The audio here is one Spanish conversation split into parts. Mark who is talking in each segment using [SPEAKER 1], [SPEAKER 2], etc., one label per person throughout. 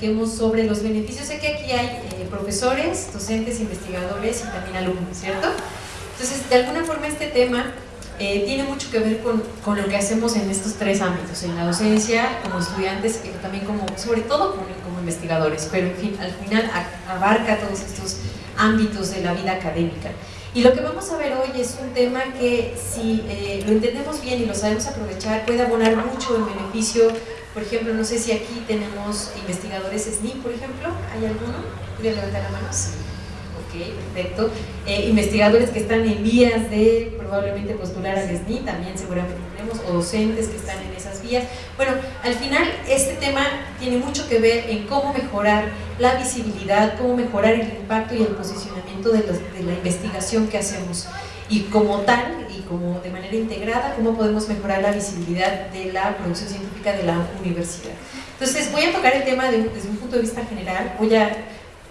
[SPEAKER 1] platiquemos sobre los beneficios. Sé que aquí hay eh, profesores, docentes, investigadores y también alumnos, ¿cierto? Entonces, de alguna forma este tema eh, tiene mucho que ver con, con, lo que hacemos en estos tres ámbitos, en la docencia, como estudiantes, y también como, sobre todo como, como investigadores, pero en fin, al final abarca todos estos ámbitos de la vida académica. Y lo que vamos a ver hoy es un tema que si eh, lo entendemos bien y lo sabemos aprovechar puede abonar mucho en beneficio, por ejemplo, no sé si aquí tenemos investigadores SNI, por ejemplo, ¿hay alguno? ¿Puede levantar la mano? Sí. Ok, perfecto. Eh, investigadores que están en vías de probablemente postular al SNI, también seguramente tenemos, o docentes que están en esas vías. Bueno, al final este tema tiene mucho que ver en cómo mejorar la visibilidad, cómo mejorar el impacto y el posicionamiento de, de la investigación que hacemos y como tal como de manera integrada, cómo podemos mejorar la visibilidad de la producción científica de la universidad. Entonces voy a tocar el tema desde un punto de vista general, voy a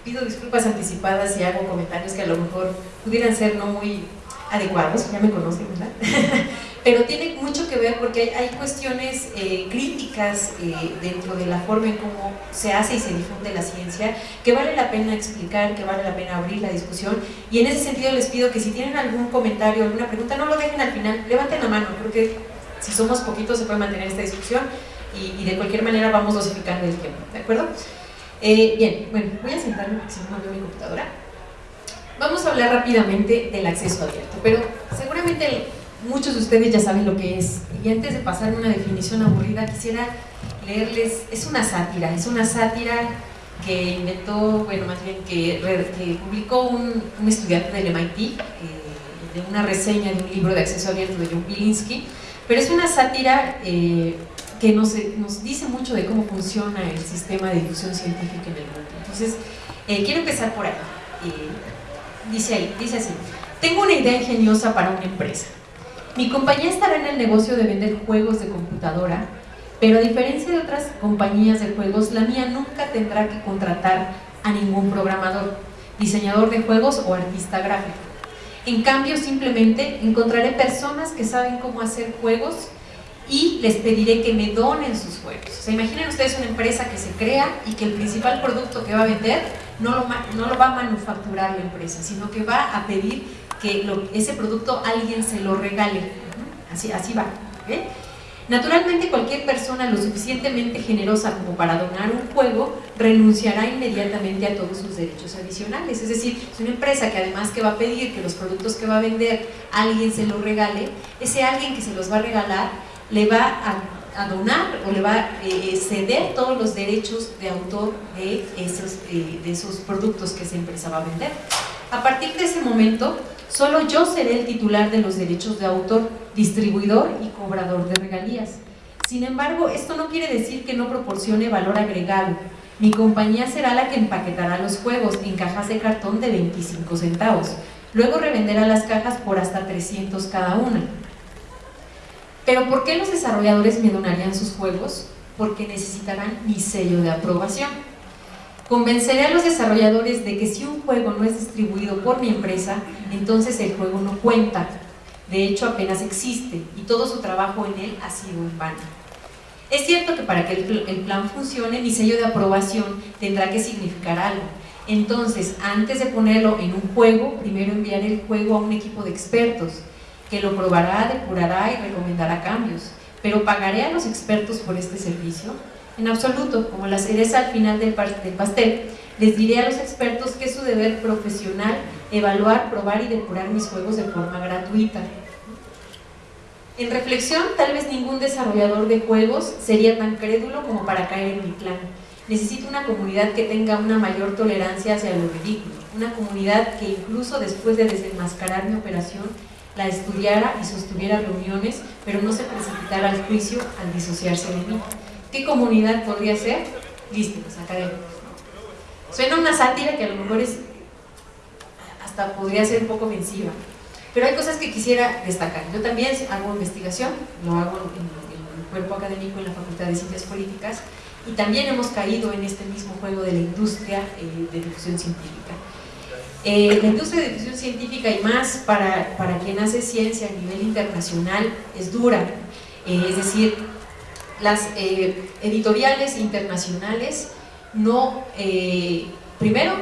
[SPEAKER 1] pido disculpas anticipadas si hago comentarios que a lo mejor pudieran ser no muy adecuados, ya me conocen, ¿verdad? Pero tiene mucho que ver porque hay, cuestiones eh, críticas eh, dentro de la forma en cómo se hace y se difunde la ciencia que vale la pena explicar, que vale la pena abrir la discusión y en ese sentido les pido que si tienen algún comentario, alguna pregunta, no lo dejen al final, levanten la mano, creo que si somos poquitos se puede mantener esta discusión y, de cualquier manera vamos dosificando el tiempo, ¿de acuerdo? Eh, bien, bueno, voy a sentarme porque no me mi computadora. Vamos a hablar rápidamente del acceso abierto, pero seguramente muchos de ustedes ya saben lo que es. Y antes de pasar una definición aburrida, quisiera leerles, es una sátira, es una sátira que inventó, bueno, más bien que, publicó un, estudiante del MIT, eh, de una reseña de un libro de acceso abierto de John Pilinski, pero es una sátira eh, que nos, nos, dice mucho de cómo funciona el sistema de difusión científica en el mundo. Entonces, eh, quiero empezar por ahí. Eh, dice ahí, dice así, tengo una idea ingeniosa para una empresa. Mi compañía estará en el negocio de vender juegos de computadora, pero a diferencia de otras compañías de juegos, la mía nunca tendrá que contratar a ningún programador, diseñador de juegos o artista gráfico. En cambio, simplemente encontraré personas que saben cómo hacer juegos y les pediré que me donen sus juegos. O sea, imaginen ustedes una empresa que se crea y que el principal producto que va a vender no lo, no lo va a manufacturar la empresa, sino que va a pedir que ese producto alguien se lo regale. Así, así va. Naturalmente cualquier persona lo suficientemente generosa como para donar un juego renunciará inmediatamente a todos sus derechos adicionales. Es decir, si una empresa que además que va a pedir que los productos que va a vender alguien se los regale, ese alguien que se los va a regalar le va a, donar o le va a eh, ceder todos los derechos de autor de esos, eh, de esos productos que esa empresa va a vender. A partir de ese momento, solo yo seré el titular de los derechos de autor, distribuidor y cobrador de regalías. Sin embargo, esto no quiere decir que no proporcione valor agregado. Mi compañía será la que empaquetará los juegos en cajas de cartón de 25 centavos. Luego revenderá las cajas por hasta 300 cada una. Pero ¿por qué los desarrolladores me donarían sus juegos? Porque necesitarán mi sello de aprobación. Convenceré a los desarrolladores de que si un juego no es distribuido por mi empresa, entonces el juego no cuenta. De hecho, apenas existe y todo su trabajo en él ha sido en vano. Es cierto que para que el plan funcione, mi sello de aprobación tendrá que significar algo. Entonces, antes de ponerlo en un juego, primero enviaré el juego a un equipo de expertos que lo probará, depurará y recomendará cambios. Pero ¿pagaré a los expertos por este servicio? En absoluto, como la cereza al final del, pastel, les diré a los expertos que es su deber profesional evaluar, probar y depurar mis juegos de forma gratuita. En reflexión, tal vez ningún desarrollador de juegos sería tan crédulo como para caer en mi plan. Necesito una comunidad que tenga una mayor tolerancia hacia lo ridículo, una comunidad que incluso después de desenmascarar mi operación la estudiara y sostuviera reuniones, pero no se precipitara al juicio al disociarse de mí. ¿Qué comunidad podría ser? Lísticos, académicos. Suena una sátira que a lo mejor es, hasta podría ser un poco ofensiva, pero hay cosas que quisiera destacar. Yo también hago investigación, lo hago en, el cuerpo académico en la Facultad de Ciencias Políticas, y también hemos caído en este mismo juego de la industria eh, de difusión científica. Eh, la industria de difusión científica y más para, para, quien hace ciencia a nivel internacional es dura, eh, es decir, las eh, editoriales internacionales no, eh, primero,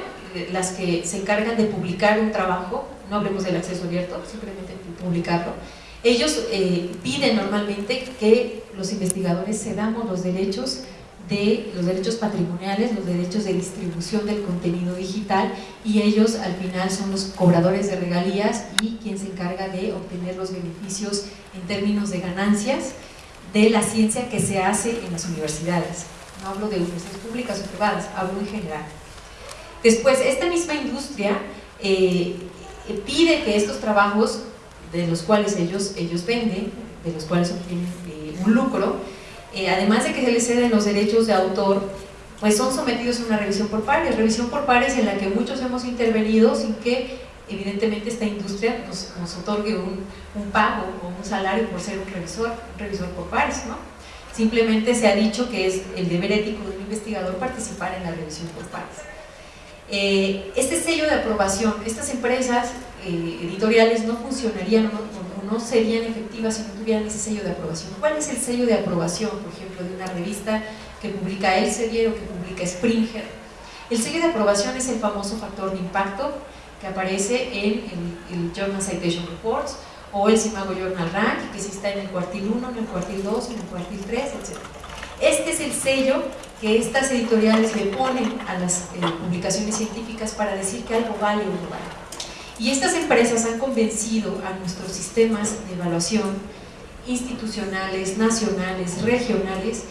[SPEAKER 1] las que se encargan de publicar un trabajo, no hablemos del acceso abierto, simplemente publicarlo, ellos eh, piden normalmente que los investigadores cedamos los derechos de los derechos patrimoniales, los derechos de distribución del contenido digital y ellos al final son los cobradores de regalías y quien se encarga de obtener los beneficios en términos de ganancias de la ciencia que se hace en las universidades. No hablo de universidades públicas o privadas, hablo en general. Después, esta misma industria eh, pide que estos trabajos de los cuales ellos, ellos venden, de los cuales obtienen eh, un lucro, eh, además de que se les ceden los derechos de autor, pues son sometidos a una revisión por pares, revisión por pares en la que muchos hemos intervenido sin que evidentemente esta industria nos, otorgue un, pago o un salario por ser un revisor, revisor por pares, ¿no? Simplemente se ha dicho que es el deber ético de un investigador participar en la revisión por pares. Eh, este sello de aprobación, estas empresas eh, editoriales no funcionarían o no, serían efectivas si no tuvieran ese sello de aprobación. ¿Cuál es el sello de aprobación, por ejemplo, de una revista que publica Elsevier o que publica Springer? El sello de aprobación es el famoso factor de impacto que aparece en el, Journal Citation Reports o el Simago Journal Rank, que sí está en el cuartil 1, en el cuartil 2, en el cuartil 3, etc. Este es el sello que estas editoriales le ponen a las eh, publicaciones científicas para decir que algo vale o no vale. Y estas empresas han convencido a nuestros sistemas de evaluación institucionales, nacionales, regionales,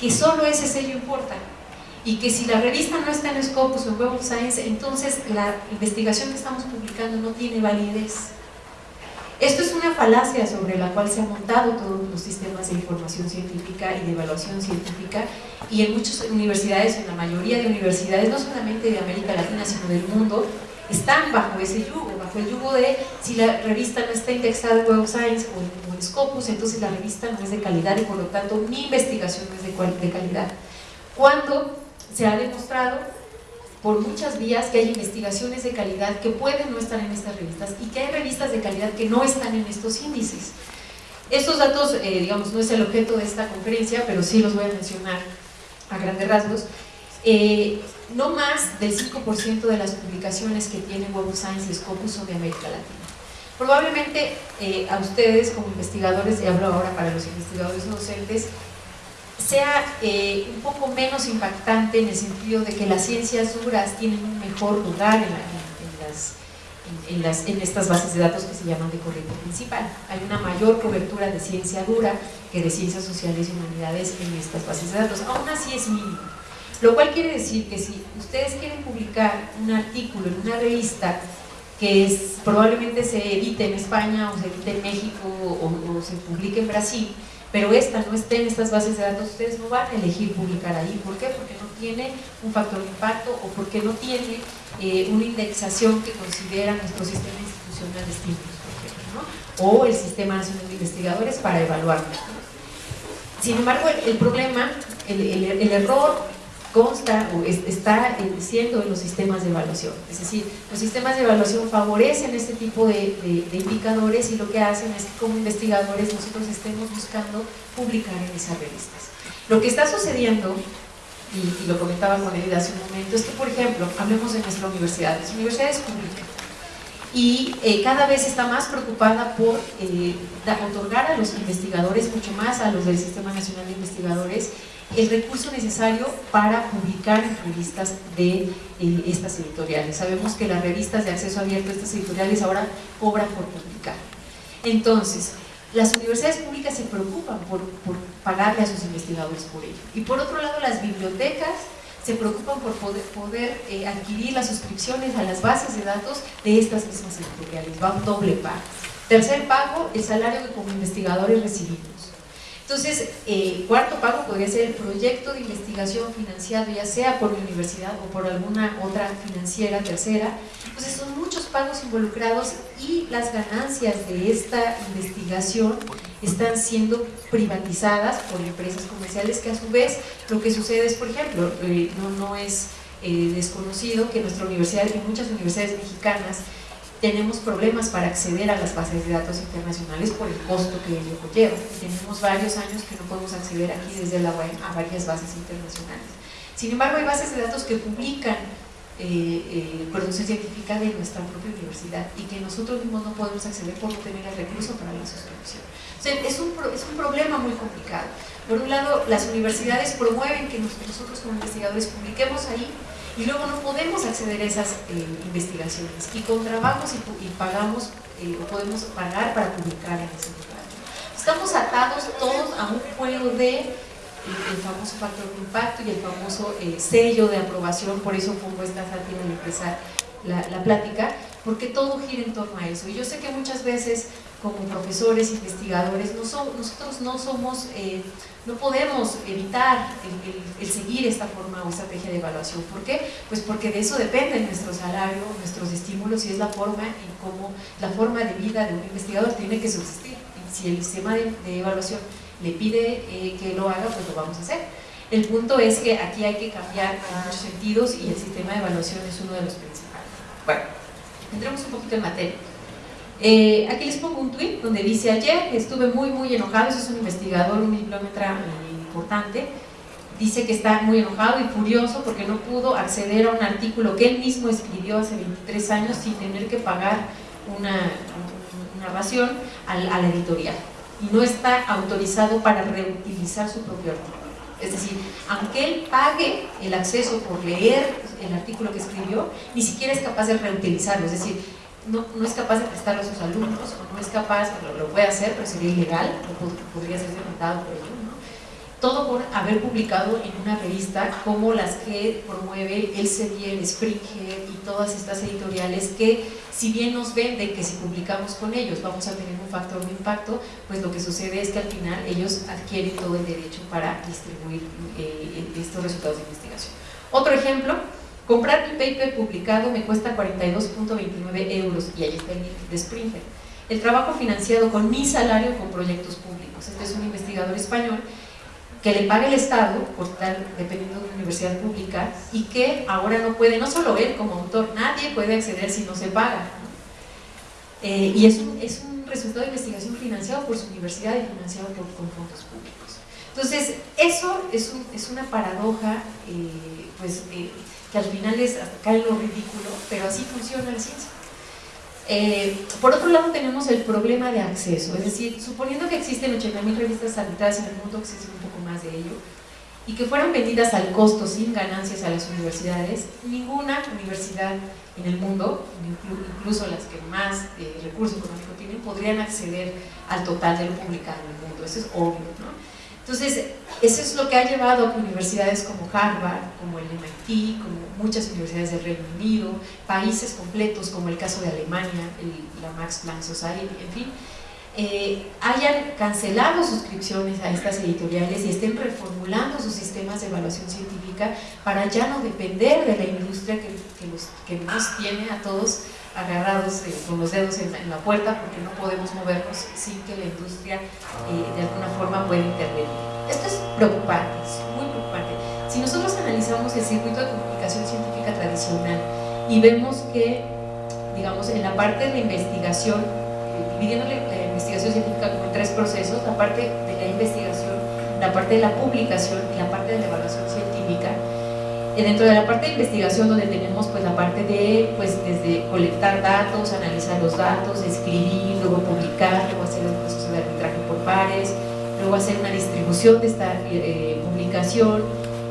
[SPEAKER 1] que solo ese sello importa y que si la revista no está en Scopus o Web of Science, entonces la investigación que estamos publicando no tiene validez. Esto es una falacia sobre la cual se han montado todos los sistemas de información científica y de evaluación científica y en muchas universidades, en la mayoría de universidades, no solamente de América Latina, sino del mundo, están bajo ese yugo, bajo el yugo de si la revista no está indexada en Web of Science o en, Scopus, entonces la revista no es de calidad y por lo tanto mi investigación no es de, de calidad. Cuando se ha demostrado por muchas vías que hay investigaciones de calidad que pueden no estar en estas revistas y que hay revistas de calidad que no están en estos índices. Estos datos, eh, digamos, no es el objeto de esta conferencia, pero sí los voy a mencionar a grandes rasgos. Eh, no más del 5% de las publicaciones que tiene Web of Science y Scopus son de América Latina. Probablemente eh, a ustedes como investigadores, y hablo ahora para los investigadores docentes, sea eh, un poco menos impactante en el sentido de que las ciencias duras tienen un mejor lugar en, las, en, estas bases de datos que se llaman de corriente principal. Hay una mayor cobertura de ciencia dura que de ciencias sociales y humanidades en estas bases de datos. Aún así es mínimo. Lo cual quiere decir que si ustedes quieren publicar un artículo en una revista que probablemente se edite en España o se edite en México o se publique en Brasil, pero esta no esté en estas bases de datos, ustedes no van a elegir publicar ahí. ¿Por qué? Porque no tiene un factor de impacto o porque no tiene eh, una indexación que considera nuestro sistema institucional de estímulos, por ejemplo, ¿no? o el Sistema Nacional de Investigadores para evaluarlo. Sin embargo, el, problema, el error consta o está siendo en los sistemas de evaluación. Es decir, los sistemas de evaluación favorecen este tipo de, indicadores y lo que hacen es que como investigadores nosotros estemos buscando publicar en esas revistas. Lo que está sucediendo, y, lo comentaba con hace un momento, es que, por ejemplo, hablemos de nuestra universidad, nuestra universidad es pública y eh, cada vez está más preocupada por eh, otorgar a los investigadores, mucho más a los del Sistema Nacional de Investigadores, el recurso necesario para publicar revistas de eh, estas editoriales. Sabemos que las revistas de acceso abierto, estas editoriales ahora cobran por publicar. Entonces, las universidades públicas se preocupan por, pagarle a sus investigadores por ello. Y por otro lado, las bibliotecas se preocupan por poder, eh, adquirir las suscripciones a las bases de datos de estas mismas editoriales. Va un doble pago. Tercer pago, el salario que como investigadores recibimos. Entonces, eh, cuarto pago podría ser el proyecto de investigación financiado ya sea por la universidad o por alguna otra financiera tercera. Entonces son muchos pagos involucrados y las ganancias de esta investigación están siendo privatizadas por empresas comerciales que a su vez lo que sucede es, por ejemplo, eh, no, no es eh, desconocido que nuestra universidad y muchas universidades mexicanas tenemos problemas para acceder a las bases de datos internacionales por el costo que ello conlleva. Tenemos varios años que no podemos acceder aquí desde la web a varias bases internacionales. Sin embargo, hay bases de datos que publican eh, eh, producción científica de nuestra propia universidad y que nosotros mismos no podemos acceder por no tener el recurso para la suscripción. O sea, es, un, es un problema muy complicado. Por un lado, las universidades promueven que nosotros como investigadores publiquemos ahí y luego no podemos acceder a esas eh, investigaciones y con trabajos y, pagamos eh, o podemos pagar para publicar en ese lugar. Estamos atados todos a un juego de eh, el famoso factor de impacto y el famoso sello de aprobación, por eso pongo esta sátira al empezar la, la, plática, porque todo gira en torno a eso. Y yo sé que muchas veces como profesores, investigadores, no nosotros no somos no podemos evitar el, seguir esta forma o estrategia de evaluación. ¿Por qué? Pues porque de eso depende nuestro salario, nuestros estímulos y es la forma en cómo la forma de vida de un investigador tiene que subsistir. Si el sistema de, evaluación le pide eh, que lo haga, pues lo vamos a hacer. El punto es que aquí hay que cambiar en muchos sentidos y el sistema de evaluación es uno de los principales. Bueno, entremos un poquito en materia. Eh, aquí les pongo un tweet donde dice ayer estuve muy muy enojado, es un investigador, un bibliómetra importante, dice que está muy enojado y furioso porque no pudo acceder a un artículo que él mismo escribió hace 23 años sin tener que pagar una narración a la editorial y no está autorizado para reutilizar su propio artículo. Es decir, aunque él pague el acceso por leer el artículo que escribió, ni siquiera es capaz de reutilizarlo. Es decir, no, no, es capaz de prestarlo a sus alumnos, o no es capaz, lo, lo puede hacer, pero sería ilegal, o podría ser demandado por ello, ¿no? Todo por haber publicado en una revista como las que promueve el CEDIER, Springer y todas estas editoriales que, si bien nos venden que si publicamos con ellos vamos a tener un factor de impacto, pues lo que sucede es que al final ellos adquieren todo el derecho para distribuir eh, estos resultados de investigación. Otro ejemplo, Comprar mi paper publicado me cuesta 42.29 euros y ahí está el link de Springer. El trabajo financiado con mi salario con proyectos públicos. Este es un investigador español que le paga el Estado por estar dependiendo de una universidad pública y que ahora no puede, no solo él como autor, nadie puede acceder si no se paga. Eh, y es un, es un, resultado de investigación financiado por su universidad y financiado por, con fondos públicos. Entonces, eso es, un, es una paradoja eh, pues, eh, que al final es cae lo ridículo, pero así funciona la ciencia. Eh, por otro lado tenemos el problema de acceso, es decir, suponiendo que existen 80.000 revistas arbitradas en el mundo, que se un poco más de ello, y que fueran vendidas al costo sin ganancias a las universidades, ninguna universidad en el mundo, incluso las que más recursos económicos tienen, podrían acceder al total de lo publicado en el mundo, eso es obvio, ¿no? Entonces, eso es lo que ha llevado a que universidades como Harvard, como el MIT, como muchas universidades del Reino Unido, países completos como el caso de Alemania, la Max Planck Society, en fin, eh, hayan cancelado suscripciones a estas editoriales y estén reformulando sus sistemas de evaluación científica para ya no depender de la industria que, que nos tiene a todos agarrados eh, con los dedos en, la puerta porque no podemos movernos sin que la industria eh, de alguna forma pueda intervenir. Esto es preocupante, es muy preocupante. Si nosotros analizamos el circuito de comunicación científica tradicional y vemos que, digamos, en la parte de la investigación, eh, dividiendo la, investigación científica como en tres procesos, la parte de la investigación, la parte de la publicación y la parte de la evaluación científica, dentro de la parte de investigación donde tenemos pues la parte de pues desde colectar datos, analizar los datos, escribir, luego publicar, luego hacer el proceso de arbitraje por pares, luego hacer una distribución de esta eh, publicación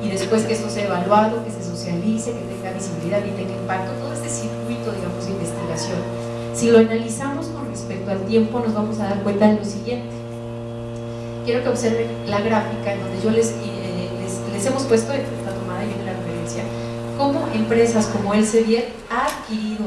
[SPEAKER 1] y después que esto sea evaluado, que se socialice, que tenga visibilidad y tenga impacto, todo este circuito digamos de investigación. Si lo analizamos con respecto al tiempo nos vamos a dar cuenta de lo siguiente. Quiero que observen la gráfica en donde yo les, eh, les, les hemos puesto cómo empresas como el Elsevier ha adquirido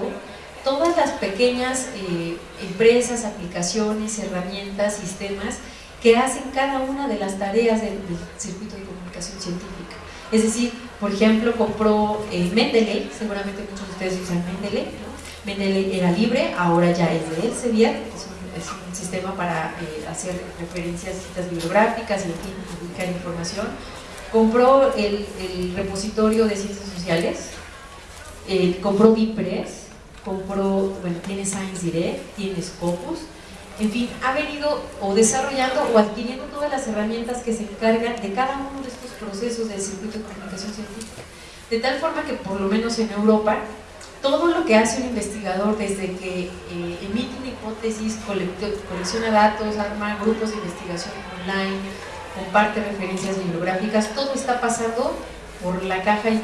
[SPEAKER 1] todas las pequeñas eh, empresas, aplicaciones, herramientas, sistemas que hacen cada una de las tareas del, circuito de comunicación científica. Es decir, por ejemplo, compró eh, Mendeley, seguramente muchos de ustedes usan Mendeley, ¿no? Mendeley era libre, ahora ya es de Elsevier, es es un sistema para eh, hacer referencias citas bibliográficas y publicar información compró el, repositorio de ciencias sociales, eh, compró Bipress, compró, bueno, tiene Science Direct, tiene Scopus, en fin, ha venido o desarrollando o adquiriendo todas las herramientas que se encargan de cada uno de estos procesos del circuito de comunicación científica. De tal forma que por lo menos en Europa, todo lo que hace un investigador desde que eh, emite una hipótesis, colecciona datos, arma grupos de investigación online, comparte referencias bibliográficas, todo está pasando por la caja y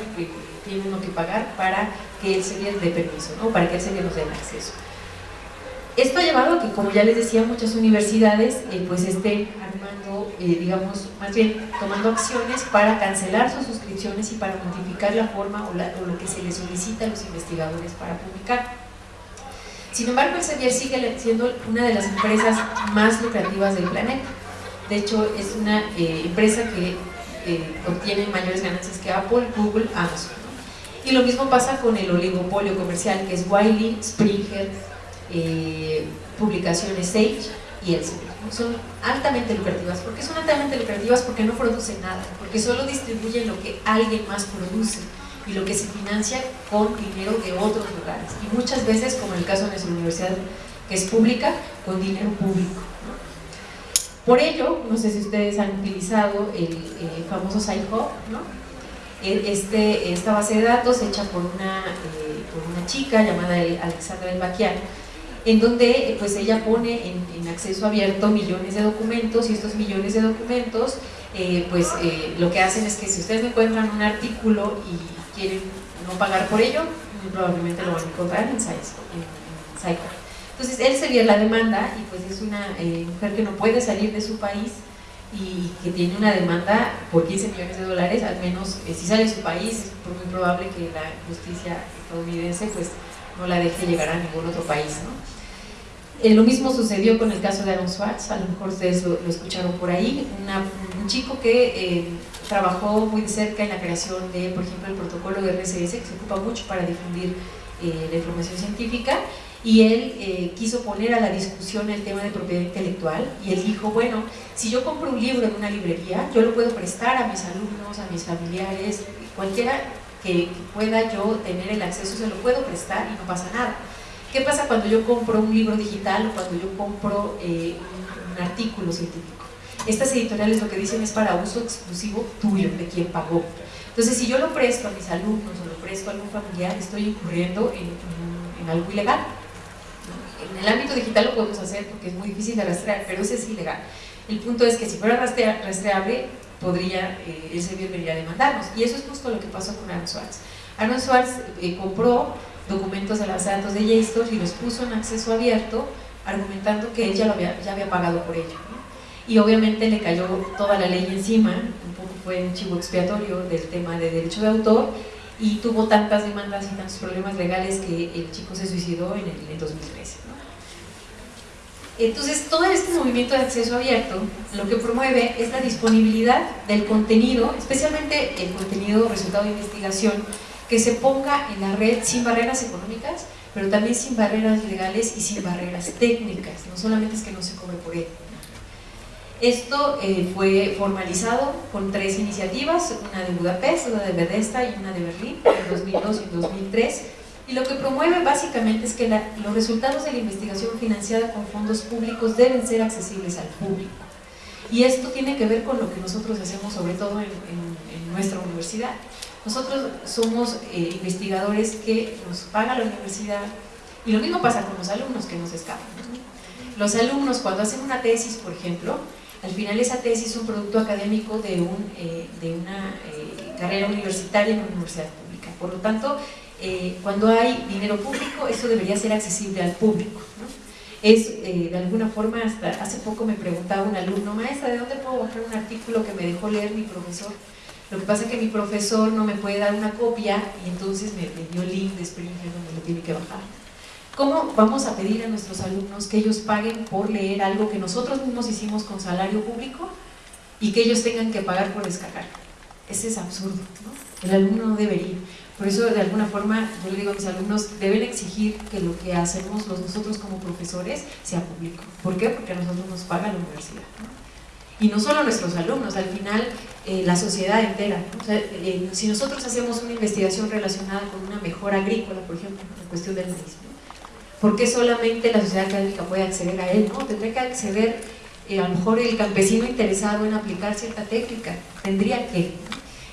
[SPEAKER 1] tiene uno que pagar para que el CEBIER dé permiso, ¿no? para que el CEBIER nos dé acceso. Esto ha llevado a que, como ya les decía, muchas universidades eh, pues estén armando, eh, digamos, más bien tomando acciones para cancelar sus suscripciones y para modificar la forma o, lo que se les solicita a los investigadores para publicar. Sin embargo, el CEBIER sigue siendo una de las empresas más lucrativas del planeta. De hecho, es una eh, empresa que obtiene mayores ganancias que Apple, Google, Amazon. Y lo mismo pasa con el oligopolio comercial, que es Wiley, Springer, eh, publicaciones Sage y Elsevier. Son altamente lucrativas. ¿Por qué son altamente lucrativas? Porque no producen nada, porque solo distribuyen lo que alguien más produce y lo que se financia con dinero de otros lugares. Y muchas veces, como en el caso de nuestra universidad, que es pública, con dinero público. Por ello, no sé si ustedes han utilizado el eh, famoso SciHub, ¿no? E, este, esta base de datos hecha por una, eh, por una chica llamada Alexandra Elbaquian, en donde pues ella pone en, acceso abierto millones de documentos y estos millones de documentos eh, pues eh, lo que hacen es que si ustedes encuentran un artículo y quieren no pagar por ello, probablemente lo van a encontrar en Saico. Entonces él se vio la demanda y pues es una eh, mujer que no puede salir de su país y que tiene una demanda por 15 millones de dólares, al menos si sale de su país es muy probable que la justicia estadounidense pues no la deje llegar a ningún otro país. ¿no? Eh, lo mismo sucedió con el caso de Aaron Swartz, a lo mejor ustedes lo, escucharon por ahí, un chico que eh, trabajó muy de cerca en la creación de, por ejemplo, el protocolo de RCS, que se ocupa mucho para difundir eh, la información científica, y él quiso poner a la discusión el tema de propiedad intelectual, y él dijo, bueno, si yo compro un libro en una librería, yo lo puedo prestar a mis alumnos, a mis familiares, cualquiera que pueda yo tener el acceso, se lo puedo prestar y no pasa nada ¿Qué pasa cuando yo compro un libro digital o cuando yo compro eh, un, artículo científico? Estas editoriales lo que dicen es para uso exclusivo tuyo, de quien pagó. Entonces, si yo lo presto a mis alumnos o lo presto a algún familiar, estoy incurriendo en, algo ilegal. En el ámbito digital lo podemos hacer porque es muy difícil de rastrear, pero eso es ilegal. El punto es que si fuera rastreable, podría, eh, ese bien venir a demandarnos. Y eso es justo lo que pasó con Aaron Swartz. Aaron Swartz eh, compró documentos de las datos de JSTOR y los puso en acceso abierto argumentando que había, ya había pagado por ello. Y obviamente le cayó toda la ley encima, un poco fue un chivo expiatorio del tema de derecho de autor y tuvo tantas demandas y tantos problemas legales que el chico se suicidó en el 2013. Entonces, todo este movimiento de acceso abierto lo que promueve es la disponibilidad del contenido, especialmente el contenido resultado de investigación, que se ponga en la red sin barreras económicas, pero también sin barreras legales y sin barreras técnicas, no solamente es que no se cobre por ello. Esto eh, fue formalizado con tres iniciativas, una de Budapest, una de Bethesda y una de Berlín, en 2002 y 2003, y lo que promueve básicamente es que los resultados de la investigación financiada con fondos públicos deben ser accesibles al público. Y esto tiene que ver con lo que nosotros hacemos sobre todo en nuestra universidad. Nosotros somos eh, investigadores que nos paga la universidad y lo mismo pasa con los alumnos que nos escapan. Los alumnos cuando hacen una tesis, por ejemplo, al final esa tesis es un producto académico de, un, eh, de una eh, carrera universitaria en una universidad pública. Por lo tanto, cuando hay dinero público, eso debería ser accesible al público. Es, de alguna forma, hasta hace poco me preguntaba un alumno, maestra, ¿de dónde puedo bajar un artículo que me dejó leer mi profesor? Lo que pasa es que mi profesor no me puede dar una copia y entonces me, dio el link de Springer donde lo tiene que bajar. ¿Cómo vamos a pedir a nuestros alumnos que ellos paguen por leer algo que nosotros mismos hicimos con salario público y que ellos tengan que pagar por descargar? Ese es absurdo, ¿no? El alumno no debería. Por eso, de alguna forma, yo le digo a mis alumnos, deben exigir que lo que hacemos nosotros como profesores sea público. ¿Por qué? Porque a nosotros nos paga la universidad. Y no solo nuestros alumnos, al final eh, la sociedad entera. Eh, si nosotros hacemos una investigación relacionada con una mejora agrícola, por ejemplo, en cuestión del maíz, ¿Por qué solamente la sociedad académica puede acceder a él? No, tendría que acceder eh, a lo mejor el campesino interesado en aplicar cierta técnica, tendría que.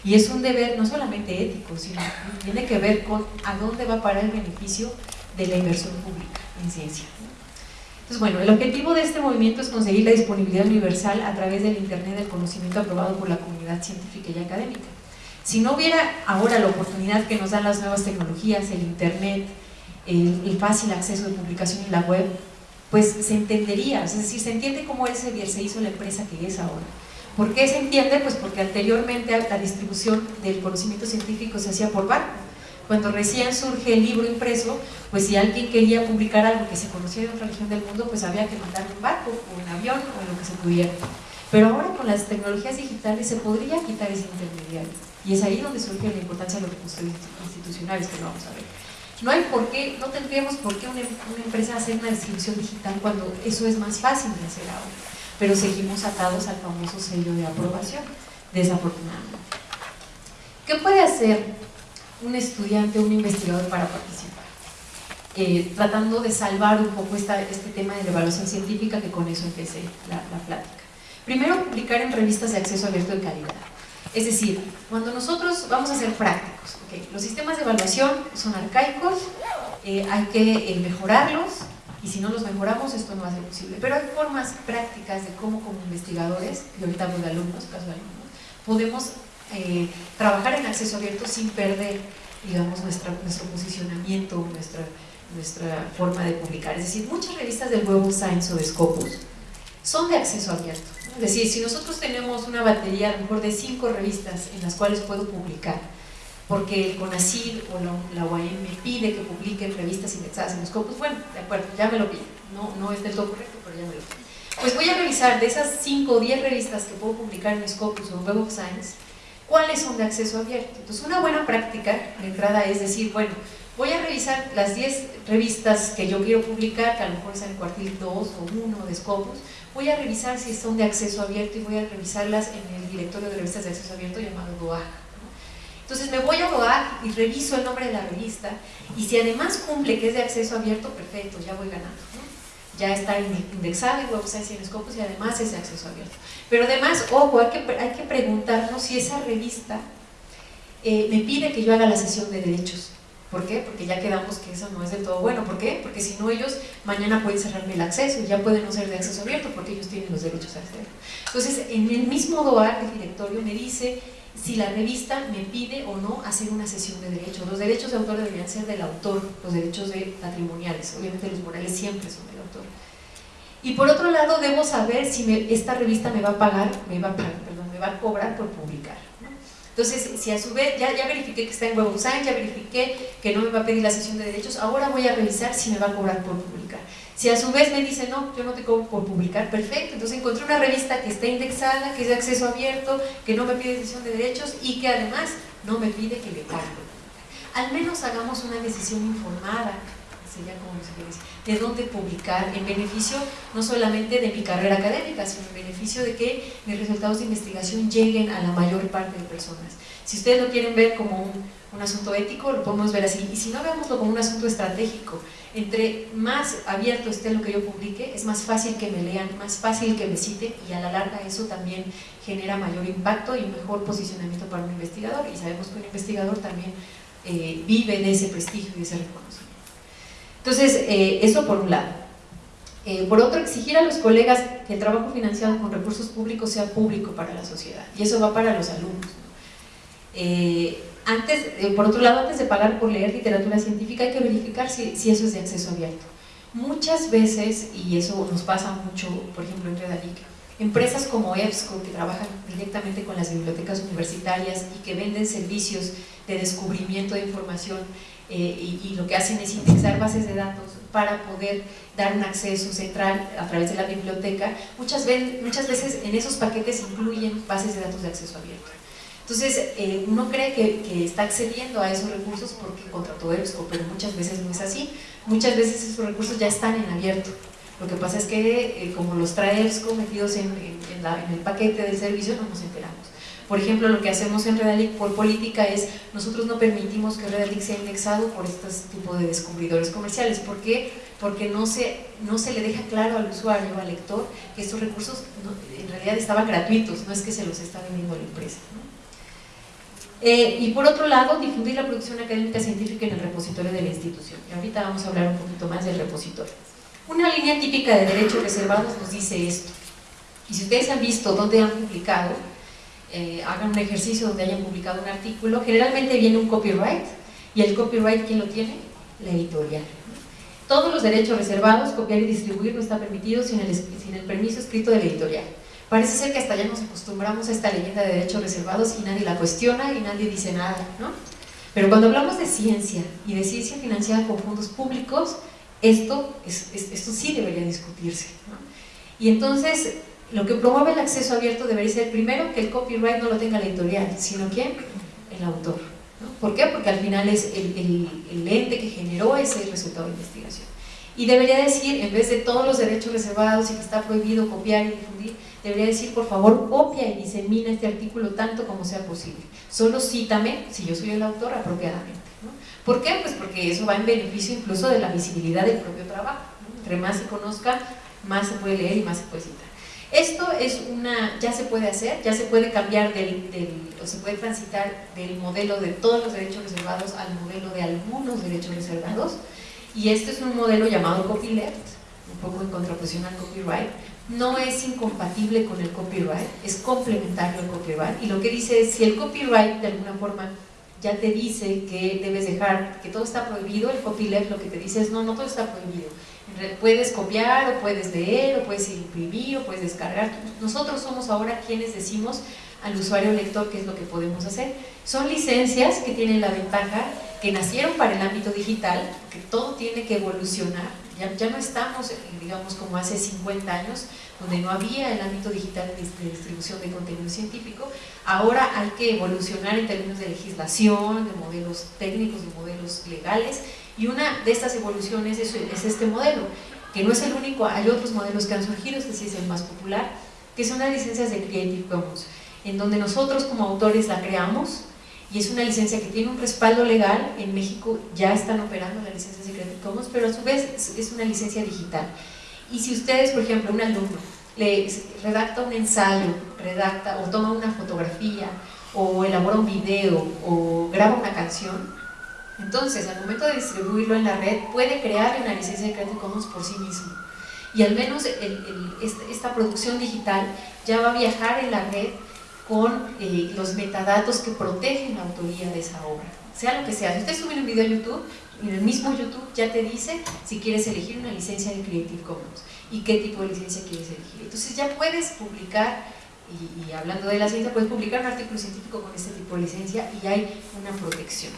[SPEAKER 1] Y es un deber no solamente ético, sino tiene que ver con a dónde va a parar el beneficio de la inversión pública en ciencia. Entonces, bueno, el objetivo de este movimiento es conseguir la disponibilidad universal a través del Internet del conocimiento aprobado por la comunidad científica y académica. Si no hubiera ahora la oportunidad que nos dan las nuevas tecnologías, el Internet, el, fácil acceso de publicación en la web, pues se entendería, es decir, se entiende cómo ese se hizo la empresa que es ahora. ¿Por qué se entiende? Pues porque anteriormente la distribución del conocimiento científico se hacía por barco cuando recién surge el libro impreso, pues si alguien quería publicar algo que se conocía de otra región del mundo, pues había que mandar un barco o un avión o lo que se pudiera. Pero ahora con las tecnologías digitales se podría quitar ese intermediario. Y es ahí donde surge la importancia de los recursos institucionales que lo vamos a ver. No hay por qué, no tendríamos por qué una, una empresa hacer una distribución digital cuando eso es más fácil de hacer ahora. Pero seguimos atados al famoso sello de aprobación, desafortunadamente. ¿Qué puede hacer un estudiante, un investigador para participar. Eh, tratando de salvar un poco esta, este tema de la evaluación científica que con eso empecé la, plática. Primero, publicar en revistas de acceso abierto de calidad. Es decir, cuando nosotros vamos a ser prácticos, los sistemas de evaluación son arcaicos, eh, hay que eh, mejorarlos y si no los mejoramos esto no va a ser posible. Pero hay formas prácticas de cómo como investigadores, y ahorita hablo de alumnos, caso de alumnos, podemos eh, trabajar en acceso abierto sin perder, digamos, nuestra, nuestro posicionamiento, nuestra, nuestra forma de publicar. Es decir, muchas revistas del Web of Science o de Scopus son de acceso abierto. Es decir, si nosotros tenemos una batería a lo mejor de cinco revistas en las cuales puedo publicar, porque el CONACYT o la, la UAM me pide que publique revistas indexadas en Scopus, bueno, de acuerdo, ya me lo pide. No, no es del todo correcto, pero ya me lo pide. Pues voy a revisar de esas 5 o 10 revistas que puedo publicar en Scopus o en Web of Science, ¿Cuáles son de acceso abierto? Entonces, una buena práctica de entrada es decir, bueno, voy a revisar las 10 revistas que yo quiero publicar, que a lo mejor es el cuartil 2 o 1 de Scopus, voy a revisar si son de acceso abierto y voy a revisarlas en el directorio de revistas de acceso abierto llamado DOAG. Entonces me voy a DOAG y reviso el nombre de la revista y si además cumple que es de acceso abierto, perfecto, ya voy ganando. Ya está indexada en Web y en Scopus y además es de acceso abierto. Pero además, ojo, hay que, hay que preguntarnos si esa revista eh, me pide que yo haga la sesión de derechos. ¿Por qué? Porque ya quedamos que eso no es del todo bueno. ¿Por qué? Porque si no ellos mañana pueden cerrarme el acceso, ya pueden no ser de acceso abierto porque ellos tienen los derechos a hacerlo. Entonces, en el mismo DOAR del directorio me dice si la revista me pide o no hacer una sesión de derechos. Los derechos de autor deberían ser del autor, los derechos de patrimoniales, obviamente los morales siempre son del autor. Y por otro lado, debo saber si esta revista me va a pagar, me va a perdón, me va a cobrar por publicar. Entonces, si a su vez, ya, verifiqué que está en Web Science, ya verifiqué que no me va a pedir la sesión de derechos, ahora voy a revisar si me va a cobrar por publicar. Si a su vez me dice, no, yo no te cobro por publicar, perfecto, entonces encontré una revista que está indexada, que es de acceso abierto, que no me pide sesión de derechos y que además no me pide que le pague. Al menos hagamos una decisión informada sería como de dónde publicar en beneficio no solamente de mi carrera académica, sino en beneficio de que mis resultados de investigación lleguen a la mayor parte de personas. Si ustedes lo quieren ver como un, un asunto ético, lo podemos ver así, y si no, veámoslo como un asunto estratégico. Entre más abierto esté lo que yo publique, es más fácil que me lean, más fácil que me citen, y a la larga eso también genera mayor impacto y mejor posicionamiento para un investigador, y sabemos que un investigador también eh, vive de ese prestigio y ese reconocimiento. Entonces, eh, eso por un lado. Eh, por otro, exigir a los colegas que el trabajo financiado con recursos públicos sea público para la sociedad, y eso va para los alumnos. Eh, antes, por otro lado, antes de pagar por leer literatura científica hay que verificar si, si, eso es de acceso abierto. Muchas veces, y eso nos pasa mucho, por ejemplo, en Redalic, empresas como EBSCO que trabajan directamente con las bibliotecas universitarias y que venden servicios de descubrimiento de información eh, y, lo que hacen es indexar bases de datos para poder dar un acceso central a través de la biblioteca. Muchas, veces, muchas veces en esos paquetes incluyen bases de datos de acceso abierto. Entonces, eh, uno cree que, está accediendo a esos recursos porque contrató EBSCO, pero muchas veces no es así. Muchas veces esos recursos ya están en abierto. Lo que pasa es que, eh, como los trae EBSCO metidos en, el paquete del servicio, no nos enteramos. Por ejemplo, lo que hacemos en Redalic por política es, nosotros no permitimos que Redalic sea indexado por estos tipos de descubridores comerciales. ¿Por qué? Porque no se, no se le deja claro al usuario, al lector, que estos recursos en realidad estaban gratuitos, no es que se los está vendiendo la empresa. Eh, y por otro lado, difundir la producción académica científica en el repositorio de la institución. Y ahorita vamos a hablar un poquito más del repositorio. Una línea típica de derechos reservados nos dice esto. Y si ustedes han visto dónde han publicado, eh, hagan un ejercicio donde hayan publicado un artículo, generalmente viene un copyright, y el copyright, ¿quién lo tiene? La editorial. Todos los derechos reservados, copiar y distribuir no está permitido sin el, sin el permiso escrito de la editorial. Parece ser que hasta ya nos acostumbramos a esta leyenda de derechos reservados y nadie la cuestiona y nadie dice nada, ¿no? Pero cuando hablamos de ciencia y de ciencia financiada con fondos públicos, esto, es, esto sí debería discutirse. ¿no? Y entonces, lo que promueve el acceso abierto debería ser primero que el copyright no lo tenga la editorial, sino ¿quién? El autor. ¿no? ¿Por qué? Porque al final es el, el, el ente que generó ese resultado de investigación. Y debería decir, en vez de todos los derechos reservados y que está prohibido copiar y difundir, debería decir, por favor, copia y disemina este artículo tanto como sea posible. Solo cítame, si yo soy el autor, apropiadamente. ¿no? ¿Por qué? Pues porque eso va en beneficio incluso de la visibilidad del propio trabajo. ¿no? Entre más se conozca, más se puede leer y más se puede citar. Esto es una, ya se puede hacer, ya se puede cambiar del, del, o se puede transitar del modelo de todos los derechos reservados al modelo de algunos derechos reservados y este es un modelo llamado copyleft, un poco en contraposición al copyright, no es incompatible con el copyright, es complementario al copyright y lo que dice es si el copyright de alguna forma ya te dice que debes dejar, que todo está prohibido, el copyleft lo que te dice es no, no todo está prohibido, puedes copiar o puedes leer o puedes imprimir o puedes descargar, nosotros somos ahora quienes decimos al usuario lector qué es lo que podemos hacer, son licencias que tienen la ventaja que nacieron para el ámbito digital, que todo tiene que evolucionar, ya, ya, no estamos, digamos, como hace 50 años, donde no había el ámbito digital de distribución de contenido científico, ahora hay que evolucionar en términos de legislación, de modelos técnicos, de modelos legales, y una de estas evoluciones es, es este modelo, que no es el único, hay otros modelos que han surgido, este sí es el más popular, que son las licencias de Creative Commons, en donde nosotros como autores la creamos, y es una licencia que tiene un respaldo legal, en México ya están operando la licencia Creative Commons, pero a su vez es una licencia digital. Y si ustedes, por ejemplo, un alumno le redacta un ensayo, redacta o toma una fotografía, o elabora un video, o graba una canción, entonces al momento de distribuirlo en la red puede crear una licencia de Creative Commons por sí mismo. Y al menos esta producción digital ya va a viajar en la red con eh, los metadatos que protegen la autoría de esa obra, sea lo que sea. Si usted sube un video a YouTube, en el mismo YouTube ya te dice si quieres elegir una licencia de Creative Commons y qué tipo de licencia quieres elegir. Entonces ya puedes publicar, y, y hablando de la ciencia, puedes publicar un artículo científico con este tipo de licencia y hay una protección.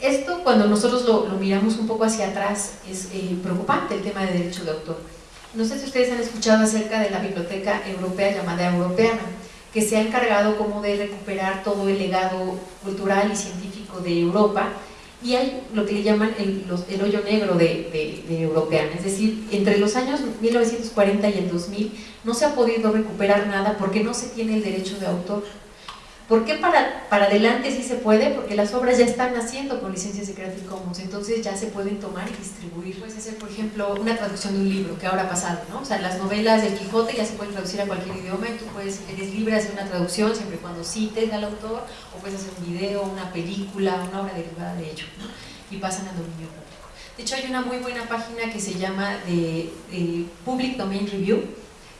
[SPEAKER 1] Esto, cuando nosotros lo, lo miramos un poco hacia atrás, es eh, preocupante el tema de derecho de autor. No sé si ustedes han escuchado acerca de la biblioteca europea llamada Europeana que se ha encargado como de recuperar todo el legado cultural y científico de Europa y hay lo que le llaman el, hoyo negro de, de, de, Europeana, es decir, entre los años 1940 y el 2000 no se ha podido recuperar nada porque no se tiene el derecho de autor. ¿Por qué para, para adelante sí se puede? Porque las obras ya están naciendo con licencias de Creative Commons, entonces ya se pueden tomar y distribuir. Puedes hacer, por ejemplo, una traducción de un libro que ahora ha pasado, ¿no? O sea, las novelas del Quijote ya se pueden traducir a cualquier idioma y tú puedes, eres libre de hacer una traducción siempre y cuando cites al autor, o puedes hacer un video, una película, una obra derivada de ello. Y pasan al dominio público. De hecho, hay una muy buena página que se llama de, de Public Domain Review,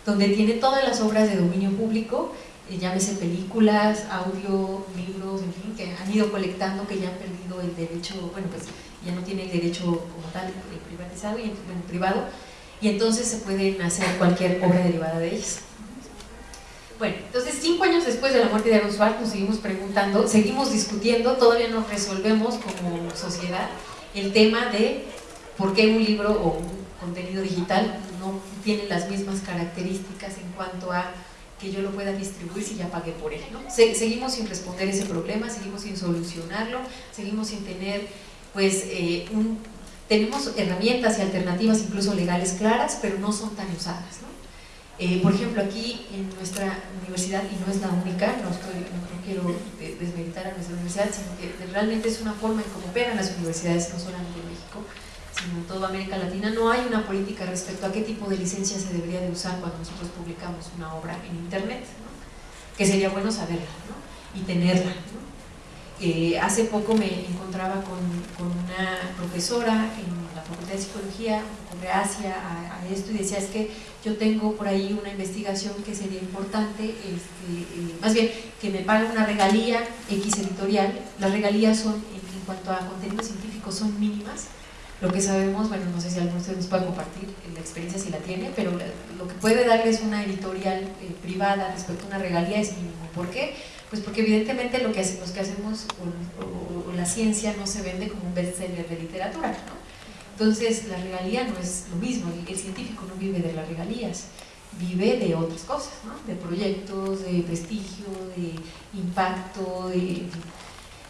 [SPEAKER 1] donde tiene todas las obras de dominio público eh, llámese películas, audio, libros, en fin, que han ido colectando, que ya han perdido el derecho, bueno, pues ya no tiene el derecho como tal privatizado y bueno, privado, y entonces se pueden hacer cualquier obra derivada de ellas. Bueno, entonces cinco años después de la muerte de Aaron Swartz nos seguimos preguntando, seguimos discutiendo, todavía no resolvemos como sociedad el tema de por qué un libro o un contenido digital no tiene las mismas características en cuanto a que yo lo pueda distribuir si ya pagué por él. ¿no? Se, seguimos sin responder ese problema, seguimos sin solucionarlo, seguimos sin tener, pues, eh, un, tenemos herramientas y alternativas incluso legales claras, pero no son tan usadas. ¿no? Eh, por ejemplo, aquí en nuestra universidad, y no es la única, no, quiero desmeditar a nuestra universidad, sino que realmente es una forma en cómo operan las universidades, no solamente en en toda América Latina, no hay una política respecto a qué tipo de licencia se debería de usar cuando nosotros publicamos una obra en Internet, que sería bueno saberla y tenerla. Eh, hace poco me encontraba con, una profesora en la Facultad de Psicología, con gracia a, esto, y decía, es que yo tengo por ahí una investigación que sería importante, este, eh, más bien, que me pague una regalía X editorial, las regalías son, en, cuanto a contenido científico, son mínimas, lo que sabemos, bueno, no sé si alguno de ustedes nos puede compartir la experiencia si la tiene, pero lo que puede darles una editorial eh, privada respecto a una regalía es mínimo. ¿Por qué? Pues porque evidentemente lo que, hacemos, que hacemos o, la ciencia no se vende como un bestseller de literatura, ¿no? Entonces la regalía no es lo mismo, el, científico no vive de las regalías, vive de otras cosas, ¿no? de proyectos, de prestigio, de impacto, de...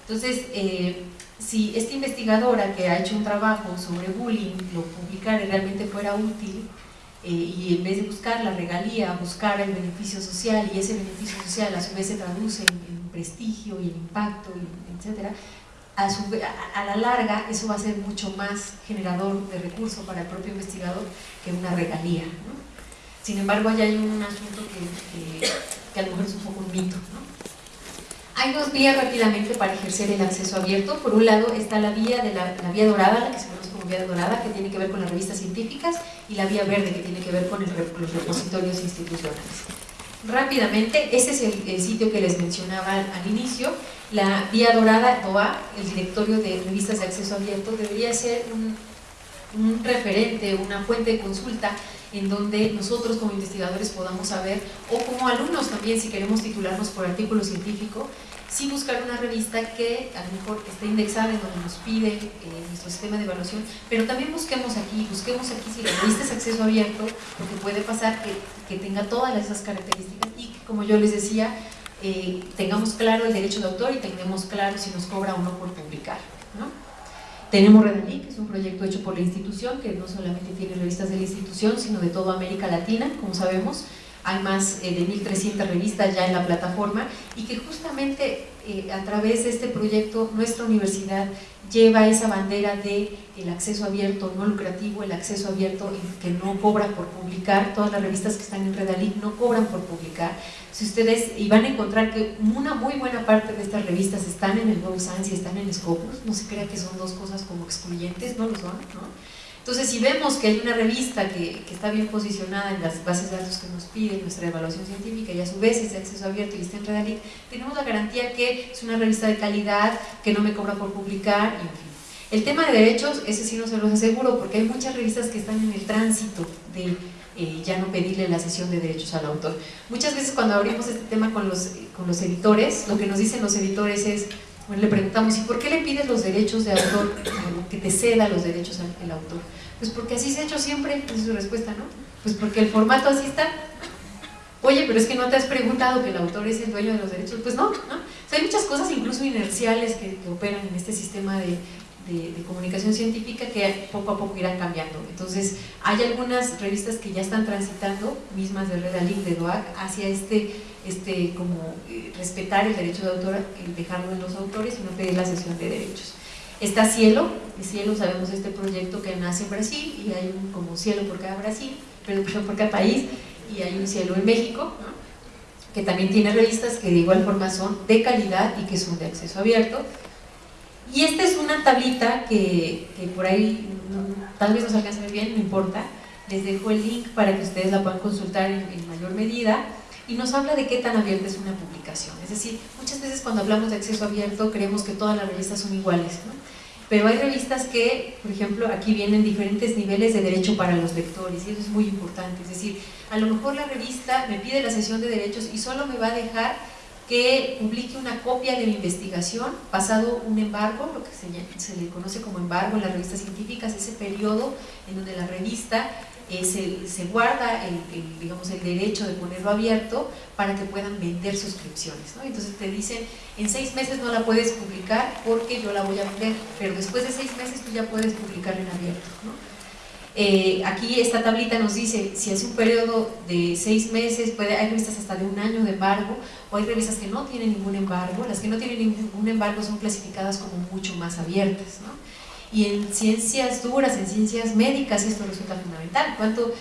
[SPEAKER 1] Entonces, eh, si esta investigadora que ha hecho un trabajo sobre bullying lo publicara y realmente fuera útil, eh, y en vez de buscar la regalía, buscar el beneficio social y ese beneficio social a su vez se traduce en, prestigio y en impacto, etc., a, a, la larga eso va a ser mucho más generador de recursos para el propio investigador que una regalía. Sin embargo, allá hay un asunto que, que, a lo mejor es un poco un mito. Hay dos vías rápidamente para ejercer el acceso abierto. Por un lado está la vía de la, vía dorada, la que se conoce como vía dorada, que tiene que ver con las revistas científicas, y la vía verde, que tiene que ver con los repositorios institucionales. Rápidamente, este es el, sitio que les mencionaba al, inicio. La vía dorada, DOA, el directorio de revistas de acceso abierto, debería ser un, un referente, una fuente de consulta en donde nosotros como investigadores podamos saber, o como alumnos también si queremos titularnos por artículo científico, sí buscar una revista que a lo mejor esté indexada en donde nos pide eh, nuestro sistema de evaluación, pero también busquemos aquí, busquemos aquí si la revista es acceso abierto, porque puede pasar que, tenga todas esas características y que, como yo les decía, eh, tengamos claro el derecho de autor y tengamos claro si nos cobra o no por publicar. ¿no? Tenemos Redalí, que es un proyecto hecho por la institución, que no solamente tiene revistas de la institución, sino de toda América Latina, como sabemos. Hay más eh, de 1.300 revistas ya en la plataforma y que justamente eh, a través de este proyecto nuestra universidad lleva esa bandera de el acceso abierto no lucrativo, el acceso abierto que no cobra por publicar, todas las revistas que están en Redalí no cobran por publicar. Si ustedes, y van a encontrar que una muy buena parte de estas revistas están en el Web Science y están en Scopus, no se crea que son dos cosas como excluyentes, no lo son, ¿no? Entonces, si vemos que hay una revista que, que, está bien posicionada en las bases de datos que nos piden nuestra evaluación científica y a su vez es de acceso abierto y está en Redalit, tenemos la garantía que es una revista de calidad, que no me cobra por publicar, y en fin. El tema de derechos, ese sí no se los aseguro, porque hay muchas revistas que están en el tránsito de eh, ya no pedirle la cesión de derechos al autor. Muchas veces cuando abrimos este tema con los, con los editores, lo que nos dicen los editores es, le preguntamos, ¿y por qué le pides los derechos de autor, que te ceda los derechos al autor? Pues porque así se ha hecho siempre, esa es su respuesta, ¿no? Pues porque el formato así está. Oye, pero es que no te has preguntado que el autor es el dueño de los derechos. Pues no, ¿no? hay muchas cosas incluso inerciales que, operan en este sistema de, de, comunicación científica que poco a poco irán cambiando. Entonces, hay algunas revistas que ya están transitando, mismas de Redalink, de DOAC, hacia este, este como eh, respetar el derecho de autor, el dejarlo en los autores y no pedir la cesión de derechos. Está Cielo, y Cielo sabemos este proyecto que nace en Brasil y hay un como cielo por cada Brasil, pero por cada país y hay un cielo en México, que también tiene revistas que de igual forma son de calidad y que son de acceso abierto. Y esta es una tablita que, por ahí tal vez no se alcance muy bien, no importa, les dejo el link para que ustedes la puedan consultar en, en mayor medida y nos habla de qué tan abierta es una publicación. Es decir, muchas veces cuando hablamos de acceso abierto creemos que todas las revistas son iguales, ¿no? pero hay revistas que, por ejemplo, aquí vienen diferentes niveles de derecho para los lectores y eso es muy importante, es decir, a lo mejor la revista me pide la sesión de derechos y solo me va a dejar que publique una copia de mi investigación pasado un embargo, lo que se, se le conoce como embargo en las revistas científicas, ese periodo en donde la revista eh, se, guarda el, digamos, el derecho de ponerlo abierto para que puedan vender suscripciones. Entonces te dicen, en seis meses no la puedes publicar porque yo la voy a vender, pero después de seis meses tú ya puedes publicarla en abierto. ¿no? Eh, aquí esta tablita nos dice si es un periodo de seis meses, puede, hay revistas hasta de un año de embargo, o hay revistas que no tienen ningún embargo, las que no tienen ningún embargo son clasificadas como mucho más abiertas. ¿no? Y en ciencias duras, en ciencias médicas, esto resulta fundamental. ¿Cuánto,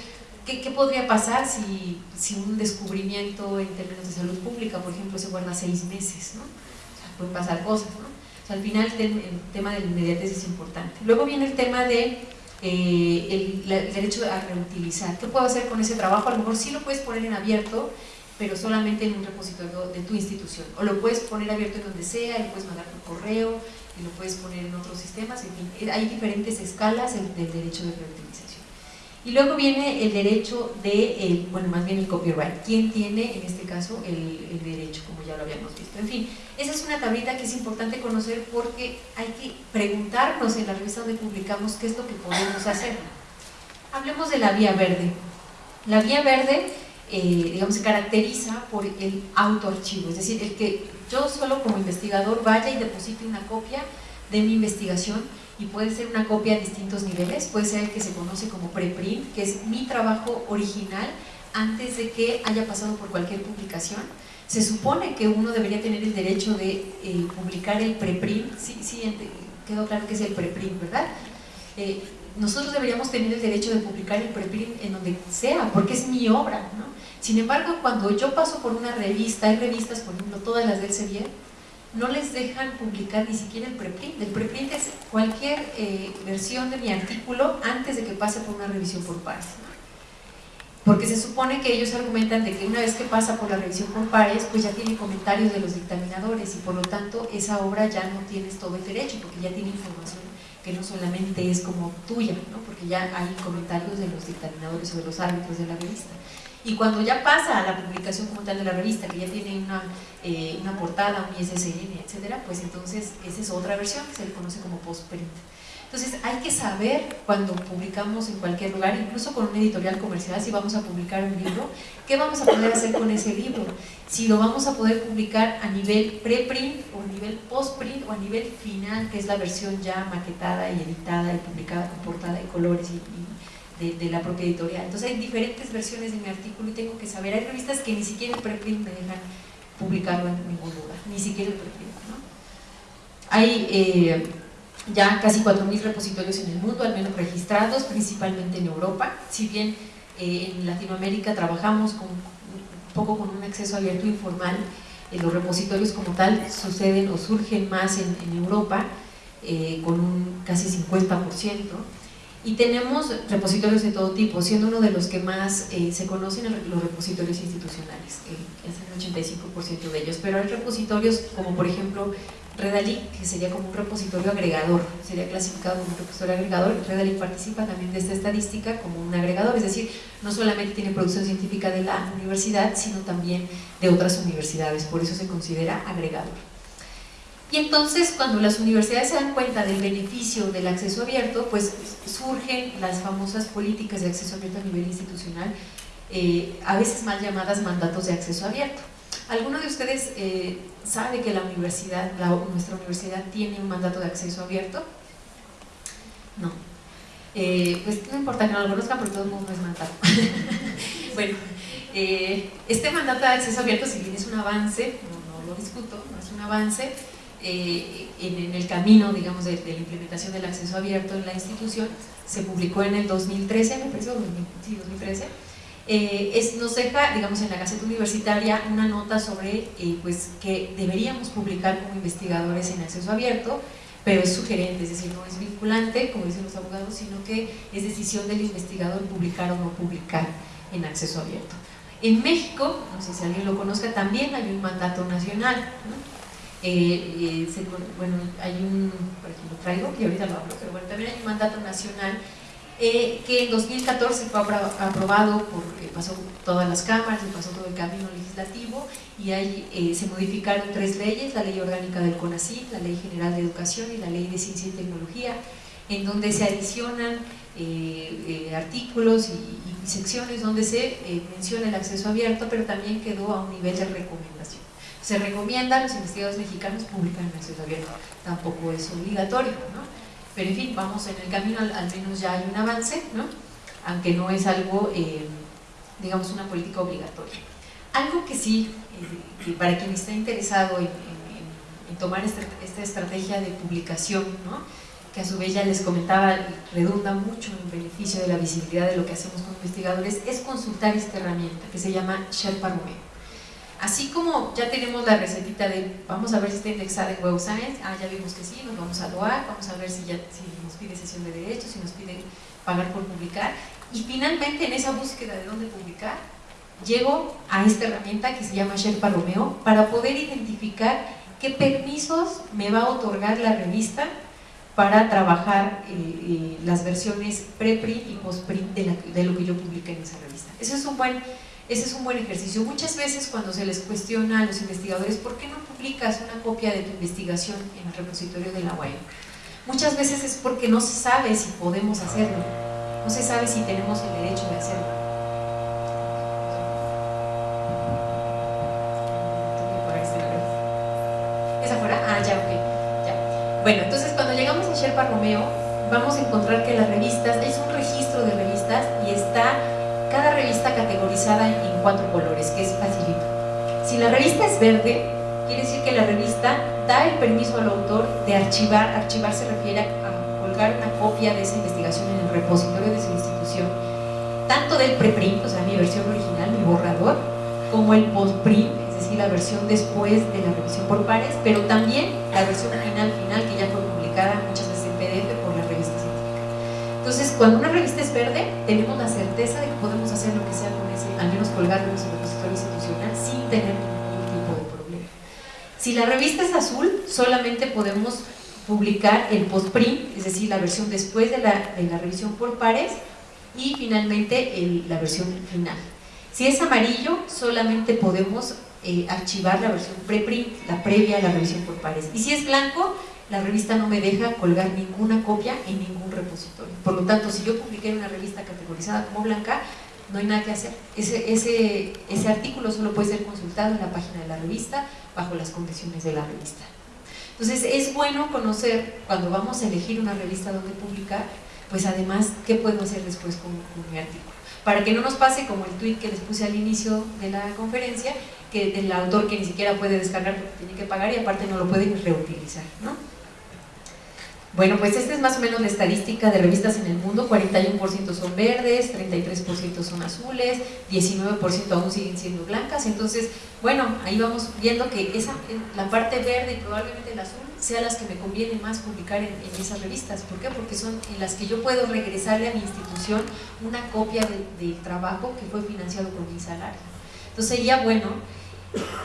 [SPEAKER 1] qué, podría pasar si, si, un descubrimiento en términos de salud pública, por ejemplo, se guarda seis meses? ¿no? O sea, pueden pasar cosas. ¿no? Al final el, el tema de la inmediatez es importante. Luego viene el tema de eh, el, el, derecho a reutilizar. ¿Qué puedo hacer con ese trabajo? A lo mejor sí lo puedes poner en abierto, pero solamente en un repositorio de tu institución. O lo puedes poner abierto en donde sea, lo puedes mandar por correo, lo puedes poner en otros sistemas, en fin, hay diferentes escalas del derecho de reutilización. Y luego viene el derecho de, el, bueno, más bien el copyright. ¿Quién tiene, en este caso, el, derecho, como ya lo habíamos visto? En fin, esa es una tablita que es importante conocer porque hay que preguntarnos en la revista donde publicamos qué es lo que podemos hacer. Hablemos de la vía verde. La vía verde, eh, digamos, se caracteriza por el autoarchivo, es decir, el que yo solo como investigador vaya y deposite una copia de mi investigación y puede ser una copia a distintos niveles, puede ser el que se conoce como preprint, que es mi trabajo original antes de que haya pasado por cualquier publicación. Se supone que uno debería tener el derecho de eh, publicar el preprint, sí, sí, quedó claro que es el preprint, ¿verdad? Eh, nosotros deberíamos tener el derecho de publicar el preprint en donde sea, porque es mi obra, ¿no? Sin embargo, cuando yo paso por una revista, hay revistas, por ejemplo, todas las del Sevier, no les dejan publicar ni siquiera el preprint. El preprint es cualquier eh, versión de mi artículo antes de que pase por una revisión por pares. Porque se supone que ellos argumentan de que una vez que pasa por la revisión por pares, pues ya tiene comentarios de los dictaminadores y por lo tanto esa obra ya no tienes todo el derecho porque ya tiene información que no solamente es como tuya, ¿no? porque ya hay comentarios de los dictaminadores o de los árbitros de la revista. Y cuando ya pasa a la publicación como tal de la revista, que ya tiene una, eh, una portada, un ISSN, etcétera, pues entonces esa es otra versión que se le conoce como postprint. Entonces hay que saber cuando publicamos en cualquier lugar, incluso con una editorial comercial, si vamos a publicar un libro, qué vamos a poder hacer con ese libro. Si lo vamos a poder publicar a nivel preprint o a nivel postprint o a nivel final, que es la versión ya maquetada y editada y publicada con portada y colores de, la propia editorial. Entonces hay diferentes versiones de mi artículo y tengo que saber. Hay revistas que ni siquiera el preprint me dejan publicarlo en ningún lugar, ni siquiera el preprint. ¿no? Hay eh, ya casi 4.000 repositorios en el mundo, al menos registrados, principalmente en Europa. Si bien eh, en Latinoamérica trabajamos con, un poco con un acceso abierto informal, eh, los repositorios como tal suceden o surgen más en, Europa, con un casi 50%. Y tenemos repositorios de todo tipo, siendo uno de los que más eh, se conocen los repositorios institucionales, que, que hacen el 85% de ellos, pero hay repositorios como por ejemplo Redalic, que sería como un repositorio agregador, sería clasificado como un repositorio agregador, Redalic participa también de esta estadística como un agregador, es decir, no solamente tiene producción científica de la universidad, sino también de otras universidades, por eso se considera agregador. Y entonces cuando las universidades se dan cuenta del beneficio del acceso abierto, pues surgen las famosas políticas de acceso abierto a nivel institucional, eh, a veces mal llamadas mandatos de acceso abierto. ¿Alguno de ustedes eh, sabe que la universidad, nuestra universidad tiene un mandato de acceso abierto? No. Eh, pues no importa que no lo conozcan, porque todo el mundo es mandato. bueno, este mandato de acceso abierto, si bien es un avance, no, lo discuto, no es un avance, eh, en, el camino, digamos, de, de, la implementación del acceso abierto en la institución, se publicó en el 2013, me parece, sí, 2013, eh, es, nos deja, digamos, en la Gaceta Universitaria una nota sobre eh, pues, que deberíamos publicar como investigadores en acceso abierto, pero es sugerente, es decir, no es vinculante, como dicen los abogados, sino que es decisión del investigador publicar o no publicar en acceso abierto. En México, no sé si alguien lo conozca, también hay un mandato nacional. Eh, eh, bueno, hay un, por aquí lo traigo, que ahorita lo hablo, pero bueno, también hay un mandato nacional eh, que en 2014 fue aprobado, por, eh, pasó todas las cámaras y pasó todo el camino legislativo y ahí eh, se modificaron tres leyes, la ley orgánica del CONACYT, la ley general de educación y la ley de ciencia y tecnología, en donde se adicionan artículos y, y, secciones donde se menciona el acceso abierto, pero también quedó a un nivel de recomendación se recomienda a los investigadores mexicanos publicar en acceso abierto, tampoco es obligatorio, ¿no? Pero en fin, vamos en el camino, al, menos ya hay un avance, ¿no? aunque no es algo, eh, digamos, una política obligatoria. Algo que sí, eh, que para quien está interesado en, tomar esta, esta, estrategia de publicación, ¿no? que a su vez ya les comentaba, redunda mucho en beneficio de la visibilidad de lo que hacemos como investigadores, es consultar esta herramienta que se llama Sherpa Romeo. Así como ya tenemos la recetita de, vamos a ver si está indexada en Web Science, ah, ya vimos que sí, nos vamos a doar, vamos a ver si, ya, si nos pide sesión de derechos, si nos pide pagar por publicar, y finalmente en esa búsqueda de dónde publicar, llego a esta herramienta que se llama Sherpa Romeo para poder identificar qué permisos me va a otorgar la revista para trabajar eh, eh, las versiones pre-print y post-print de, de, lo que yo publiqué en esa revista. Ese es, un buen, ese es un buen ejercicio. Muchas veces cuando se les cuestiona a los investigadores ¿por qué no publicas una copia de tu investigación en el repositorio de la web? Muchas veces es porque no se sabe si podemos hacerlo, no se sabe si tenemos el derecho de hacerlo. ¿Es afuera? Ah, ya, ok. Bueno, entonces cuando llegamos a Sherpa Romeo, vamos a encontrar que las revistas, es un registro de revistas y está cada revista categorizada en cuatro colores, que es facilito. Si la revista es verde, quiere decir que la revista da el permiso al autor de archivar, archivar se refiere a colgar una copia de esa investigación en el repositorio de su institución, tanto del preprint, o sea, mi versión original, mi borrador, como el postprint, la versión después de la revisión por pares, pero también la versión final final que ya fue Entonces, cuando una revista es verde, tenemos la certeza de que podemos hacer lo que sea con ese, al menos colgarlo en su repositorio institucional sin tener ningún tipo de problema. Si la revista es azul, solamente podemos publicar el postprint, es decir, la versión después de la, de la revisión por pares y finalmente el, la versión final. Si es amarillo, solamente podemos eh, archivar la versión preprint, la previa a la revisión por pares. Y si es blanco, la revista no me deja colgar ninguna copia en ningún repositorio. Por lo tanto, si yo publiqué una revista categorizada como blanca, no hay nada que hacer. Ese, ese, artículo solo puede ser consultado en la página de la revista bajo las condiciones de la revista. Entonces es bueno conocer, cuando vamos a elegir una revista donde publicar, pues además, ¿qué puedo hacer después con, mi artículo? Para que no nos pase como el tweet que les puse al inicio de la conferencia, que del autor que ni siquiera puede descargar porque tiene que pagar y aparte no lo puede reutilizar. ¿no? Bueno, pues esta es más o menos la estadística de revistas en el mundo, 41% son verdes, 33% son azules, 19% aún siguen siendo blancas, entonces, bueno, ahí vamos viendo que esa, la parte verde y probablemente el azul sea las que me conviene más publicar en, esas revistas, ¿por qué? Porque son en las que yo puedo regresarle a mi institución una copia del trabajo que fue financiado con mi salario. Entonces sería bueno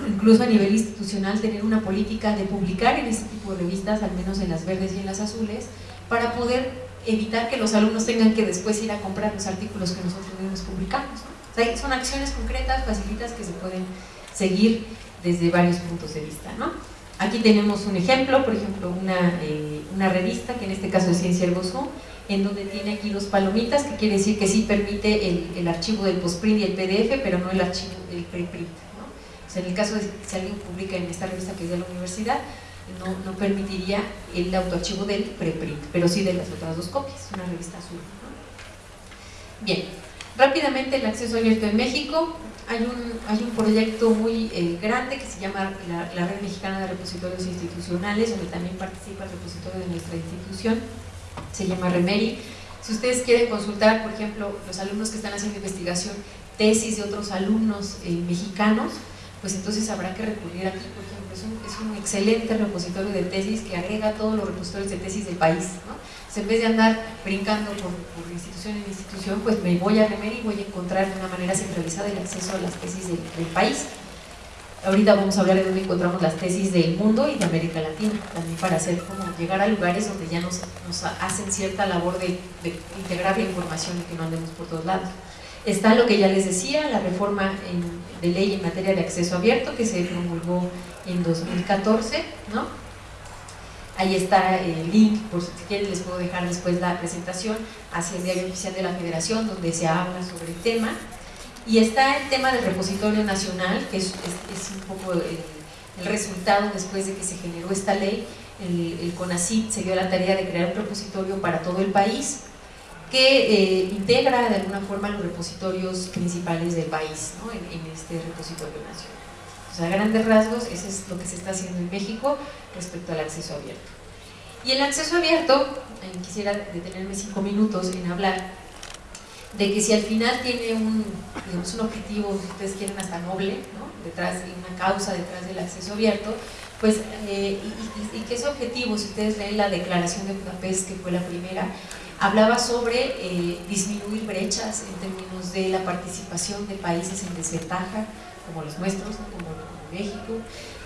[SPEAKER 1] incluso a nivel institucional, tener una política de publicar en este tipo de revistas, al menos en las verdes y en las azules, para poder evitar que los alumnos tengan que después ir a comprar los artículos que nosotros mismos publicamos. son acciones concretas, facilitas, que se pueden seguir desde varios puntos de vista. Aquí tenemos un ejemplo, por ejemplo, una, eh, una revista, que en este caso es Ciencia Ergo en donde tiene aquí dos palomitas, que quiere decir que sí permite el, el archivo del postprint y el PDF, pero no el archivo del preprint en el caso de si alguien publica en esta revista que es de la universidad, no, permitiría el autoarchivo del preprint, pero sí de las otras dos copias, una revista azul. Bien, rápidamente el acceso abierto en México. Hay un, hay un proyecto muy eh, grande que se llama la, Red Mexicana de Repositorios Institucionales, donde también participa el repositorio de nuestra institución, se llama REMERI. Si ustedes quieren consultar, por ejemplo, los alumnos que están haciendo investigación, tesis de otros alumnos eh, mexicanos, pues entonces habrá que recurrir aquí, por ejemplo, es un, es un excelente repositorio de tesis que agrega todos los repositorios de tesis del país, ¿no? en vez de andar brincando por, institución en institución, pues me voy a remer y voy a encontrar de una manera centralizada el acceso a las tesis del, país. Ahorita vamos a hablar de dónde encontramos las tesis del mundo y de América Latina, también para hacer como llegar a lugares donde ya nos, nos hacen cierta labor de, de integrar la información y que no andemos por todos lados. Está lo que ya les decía, la reforma de ley en materia de acceso abierto que se promulgó en 2014, ¿no? Ahí está el link, por si quieren les puedo dejar después la presentación hacia el diario oficial de la federación donde se habla sobre el tema. Y está el tema del repositorio nacional, que es, un poco el, resultado después de que se generó esta ley, el, el CONACYT se dio la tarea de crear un repositorio para todo el país que eh, integra de alguna forma los repositorios principales del país ¿no? en, en, este repositorio nacional. O sea, a grandes rasgos, eso es lo que se está haciendo en México respecto al acceso abierto. Y el acceso abierto, eh, quisiera detenerme cinco minutos en hablar de que si al final tiene un, digamos, un objetivo, si ustedes quieren hasta noble, ¿no? detrás de una causa detrás del acceso abierto, pues, eh, y, y, y, que ese objetivo, si ustedes leen la declaración de Budapest, que fue la primera, hablaba sobre eh, disminuir brechas en términos de la participación de países en desventaja, como los nuestros, como, México,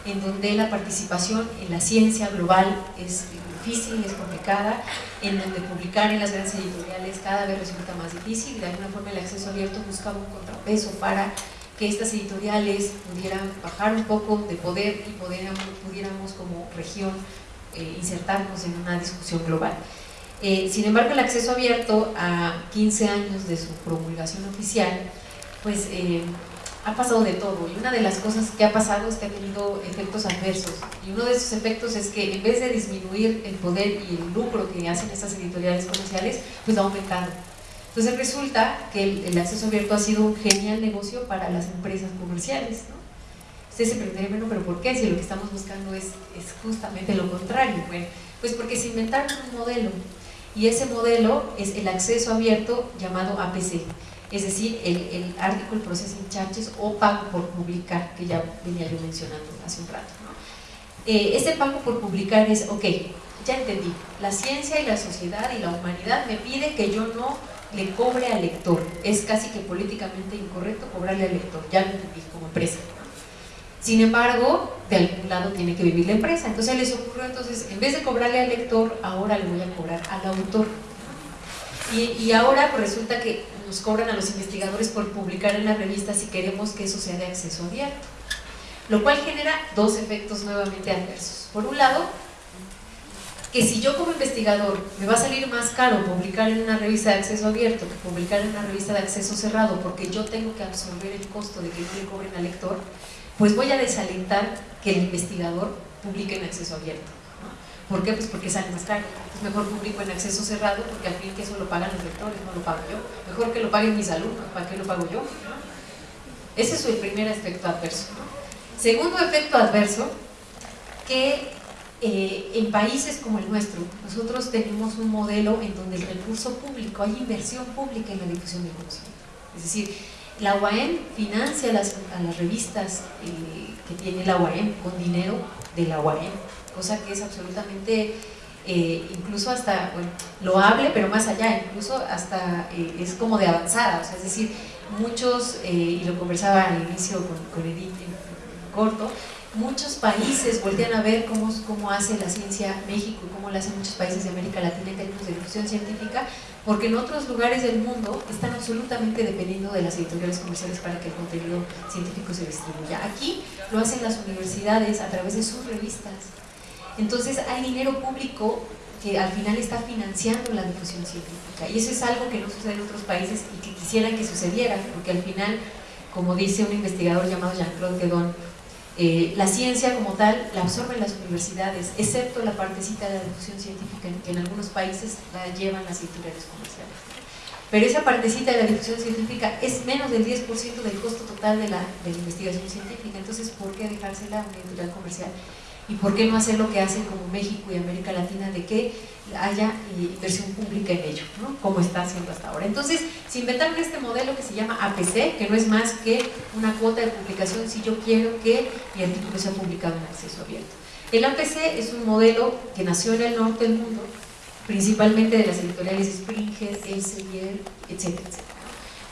[SPEAKER 1] en donde la participación en la ciencia global es difícil, es complicada, en donde publicar en las grandes editoriales cada vez resulta más difícil, de alguna forma el acceso abierto buscaba un contrapeso para que estas editoriales pudieran bajar un poco de poder y pudiéramos, pudiéramos como región eh, insertarnos en una discusión global. Eh, sin embargo, el acceso abierto a 15 años de su promulgación oficial, pues eh, ha pasado de todo y una de las cosas que ha pasado es que ha tenido efectos adversos y uno de esos efectos es que en vez de disminuir el poder y el lucro que hacen estas editoriales comerciales, pues ha aumentado. Entonces resulta que el, el acceso abierto ha sido un genial negocio para las empresas comerciales. ¿no? Ustedes se preguntarían, bueno, pero ¿por qué? Si lo que estamos buscando es, es justamente lo contrario. Bueno, pues porque se inventaron un modelo y ese modelo es el acceso abierto llamado APC, es decir, el, el Article Processing Charges o pago por publicar, que ya venía yo mencionando hace un rato. Eh, este pago por publicar es, ok, ya entendí, la ciencia y la sociedad y la humanidad me pide que yo no le cobre al lector, es casi que políticamente incorrecto cobrarle al lector, ya lo entendí como empresa. Sin embargo, de algún lado tiene que vivir la empresa. Entonces les ocurrió, entonces, en vez de cobrarle al lector, ahora le voy a cobrar al autor. Y, ahora pues resulta que nos cobran a los investigadores por publicar en la revista si queremos que eso sea de acceso abierto. Lo cual genera dos efectos nuevamente adversos. Por un lado, que si yo como investigador me va a salir más caro publicar en una revista de acceso abierto que publicar en una revista de acceso cerrado porque yo tengo que absorber el costo de que no le cobren al lector, pues voy a desalentar que el investigador publique en acceso abierto. ¿no? ¿Por qué? Pues porque sale más caro. Pues mejor publico en acceso cerrado porque al fin que eso lo pagan los lectores, no lo pago yo. Mejor que lo paguen mis alumnos, ¿para qué lo pago yo? Ese es el primer efecto adverso. ¿no? Segundo efecto adverso, que eh, en países como el nuestro, nosotros tenemos un modelo en donde el recurso público, hay inversión pública en la difusión del conocimiento. Es decir, la UAM financia las, a las revistas eh, que tiene la UAM con dinero de la UAM, cosa que es absolutamente, eh, incluso hasta, bueno, loable, pero más allá, incluso hasta eh, es como de avanzada, o sea, es decir, muchos, y lo conversaba al inicio con, con Edith en corto, muchos países voltean a ver cómo, cómo hace la ciencia México y cómo lo hacen muchos países de América Latina en términos de difusión científica, porque en otros lugares del mundo están absolutamente dependiendo de las editoriales comerciales para que el contenido científico se distribuya. Aquí lo hacen las universidades a través de sus revistas. Entonces hay dinero público que al final está financiando la difusión científica y eso es algo que no sucede en otros países y que quisieran que sucediera, porque al final, como dice un investigador llamado Jean-Claude Guédon, eh, la ciencia como tal la absorben las universidades, excepto la partecita de la difusión científica que en algunos países la llevan las editoriales comerciales. Pero esa partecita de la difusión científica es menos del 10% del costo total de la, investigación científica, entonces ¿por qué dejársela a una editorial comercial? ¿Y por qué no hacer lo que hacen como México y América Latina de que haya inversión pública en ello, ¿no? como está haciendo hasta ahora? Entonces, se inventaron este modelo que se llama APC, que no es más que una cuota de publicación si yo quiero que mi artículo sea publicado en acceso abierto. El APC es un modelo que nació en el norte del mundo, principalmente de las editoriales Springer, Elsevier, etcétera.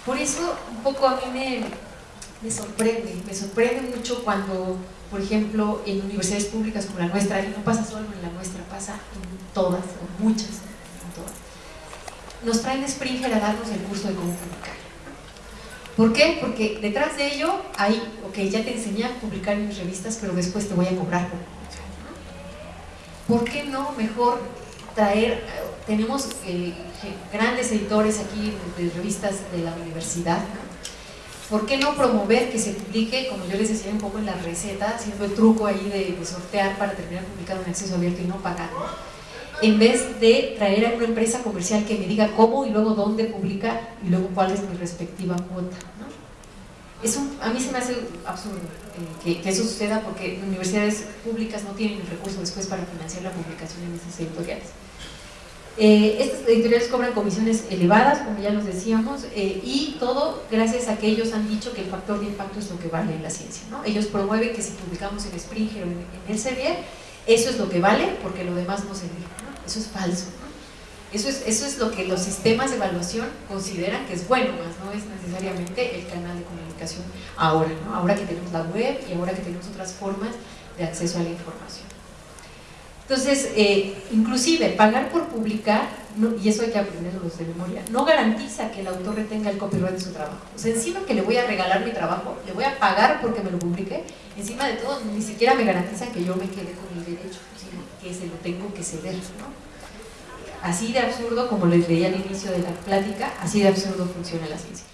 [SPEAKER 1] Por eso, un poco a mí me, me sorprende, me sorprende mucho cuando por ejemplo, en universidades públicas como la nuestra, y no pasa solo en la nuestra, pasa en todas, o muchas, en todas, nos traen Springer a darnos el curso de cómo publicar. ¿Por qué? Porque detrás de ello hay, ok, ya te enseñé a publicar en mis revistas, pero después te voy a cobrar por. ¿Por qué no mejor traer, tenemos eh, grandes editores aquí de revistas de la universidad. ¿Por qué no promover que se publique, como yo les decía un poco en la receta, haciendo el truco ahí de, sortear para terminar publicado en acceso abierto y no pagar? En vez de traer a una empresa comercial que me diga cómo y luego dónde publicar y luego cuál es mi respectiva cuota. Eso a mí se me hace absurdo eh, que, eso suceda porque universidades públicas no tienen el recurso después para financiar la publicación en esas editoriales. Eh, estas editoriales cobran comisiones elevadas, como ya nos decíamos, eh, y todo gracias a que ellos han dicho que el factor de impacto es lo que vale en la ciencia. ¿no? Ellos promueven que si publicamos en Springer o en, el Elsevier, eso es lo que vale porque lo demás no se ve. Eso es falso. Eso es, eso es lo que los sistemas de evaluación consideran que es bueno, más no es necesariamente el canal de comunicación ahora, ¿no? ahora que tenemos la web y ahora que tenemos otras formas de acceso a la información. Entonces, eh, inclusive pagar por publicar, y eso hay que aprenderlo de memoria, no garantiza que el autor retenga el copyright de su trabajo. O sea, encima que le voy a regalar mi trabajo, le voy a pagar porque me lo publique, encima de todo ni siquiera me garantiza que yo me quede con el derecho, sino que se lo tengo que ceder. ¿no? Así de absurdo, como les leía al inicio de la plática, así de absurdo funciona la ciencia.